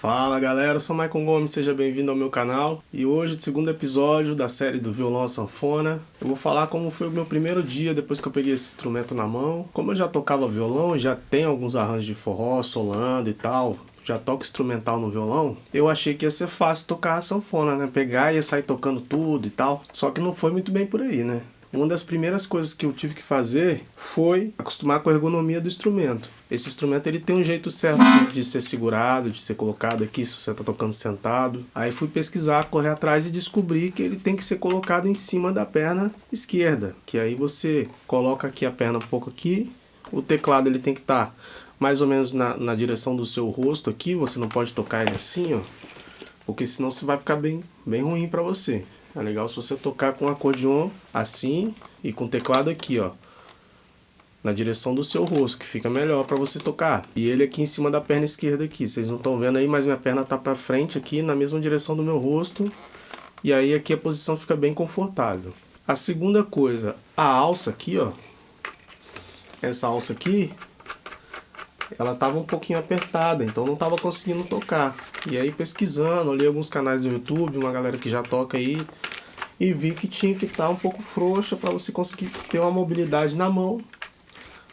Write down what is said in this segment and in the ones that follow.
Fala galera, eu sou Maicon Gomes, seja bem-vindo ao meu canal e hoje, segundo episódio da série do violão à sanfona, eu vou falar como foi o meu primeiro dia depois que eu peguei esse instrumento na mão. Como eu já tocava violão, já tenho alguns arranjos de forró, solando e tal, já toco instrumental no violão, eu achei que ia ser fácil tocar a sanfona, né? Pegar e sair tocando tudo e tal, só que não foi muito bem por aí, né? Uma das primeiras coisas que eu tive que fazer foi acostumar com a ergonomia do instrumento. Esse instrumento ele tem um jeito certo de ser segurado, de ser colocado aqui se você está tocando sentado. Aí fui pesquisar, correr atrás e descobri que ele tem que ser colocado em cima da perna esquerda. Que aí você coloca aqui a perna um pouco aqui, o teclado ele tem que estar tá mais ou menos na, na direção do seu rosto aqui, você não pode tocar ele assim, ó, porque senão você vai ficar bem, bem ruim para você. É legal se você tocar com acordeon assim e com o teclado aqui, ó. Na direção do seu rosto, que fica melhor para você tocar. E ele aqui em cima da perna esquerda aqui. Vocês não estão vendo aí, mas minha perna tá para frente aqui, na mesma direção do meu rosto. E aí aqui a posição fica bem confortável. A segunda coisa, a alça aqui, ó. Essa alça aqui, ela estava um pouquinho apertada, então não estava conseguindo tocar. E aí pesquisando, olhei alguns canais do YouTube, uma galera que já toca aí, e vi que tinha que estar tá um pouco frouxa para você conseguir ter uma mobilidade na mão,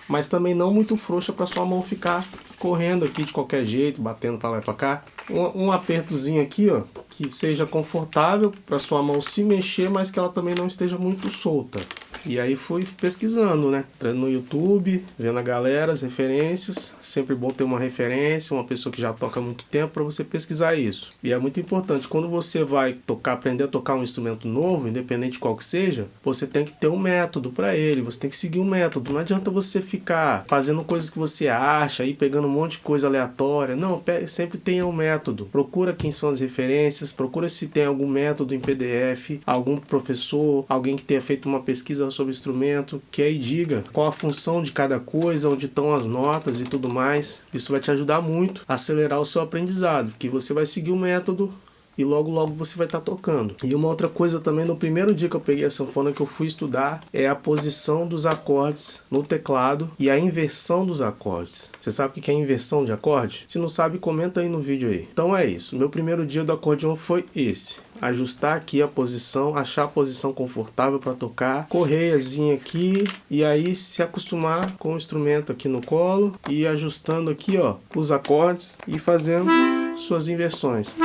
mas também não muito frouxa para sua mão ficar correndo aqui de qualquer jeito, batendo para lá e para cá. Um, um, apertozinho aqui, ó, que seja confortável para sua mão se mexer, mas que ela também não esteja muito solta. E aí fui pesquisando, né? Entrando no YouTube, vendo a galera, as referências. Sempre bom ter uma referência, uma pessoa que já toca há muito tempo para você pesquisar isso. E é muito importante, quando você vai tocar, aprender a tocar um instrumento novo, independente de qual que seja, você tem que ter um método para ele, você tem que seguir um método. Não adianta você ficar fazendo coisas que você acha, aí pegando um monte de coisa aleatória. Não, sempre tenha um método. Procura quem são as referências, procura se tem algum método em PDF, algum professor, alguém que tenha feito uma pesquisa sobre o instrumento, que aí diga qual a função de cada coisa, onde estão as notas e tudo mais. Isso vai te ajudar muito a acelerar o seu aprendizado, que você vai seguir o método e logo logo você vai estar tá tocando. E uma outra coisa também, no primeiro dia que eu peguei a sanfona que eu fui estudar, é a posição dos acordes no teclado e a inversão dos acordes. Você sabe o que é inversão de acorde? Se não sabe, comenta aí no vídeo aí. Então é isso, meu primeiro dia do acordeon foi esse. Ajustar aqui a posição, achar a posição confortável para tocar, correiazinha aqui e aí se acostumar com o instrumento aqui no colo e ajustando aqui ó os acordes e fazendo suas inversões.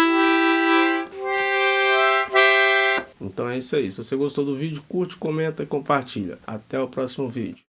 Então é isso aí. Se você gostou do vídeo, curte, comenta e compartilha. Até o próximo vídeo.